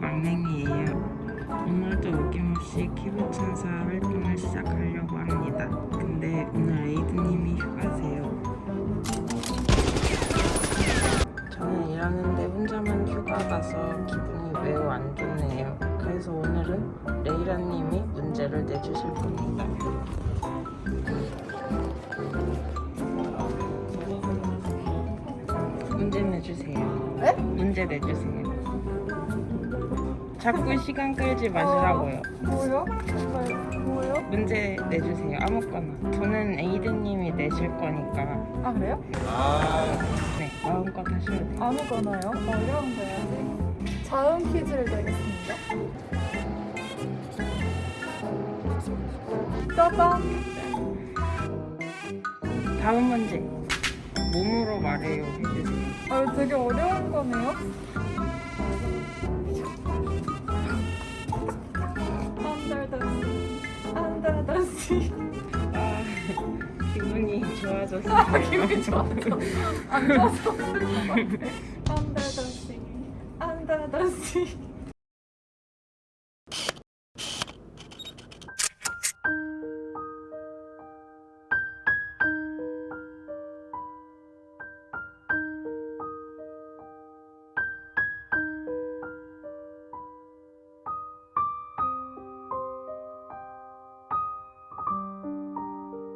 막냉이에요. 오늘도 어김없이 키보천사 활동을 시작하려고 합니다. 근데 오늘 에이드님이 휴가세요. 저는 일하는데 혼자만 휴가 가서 기분이 매우 안 좋네요. 그래서 오늘은 레이라님이 문제를 내주실 겁니다. 문제 내주세요. 네? 문제 내주세요. 자꾸 시간 끌지 마시라고요. 뭐요? 정말 뭐요? 문제 내주세요. 아무거나. 저는 에이드님이 내실 거니까. 아 그래요? 네, 마음껏 하시면 돼요. 아무거나요? 어려운 거 해야지. 자음 퀴즈를 내겠습니다. 짜잔! 다음 문제. 몸으로 말해요. 해주세요. 아 되게 어려운 거네요. 기분이 좋아졌어요. 기분이 좋아서 안 좋아서 안달다시 안달다시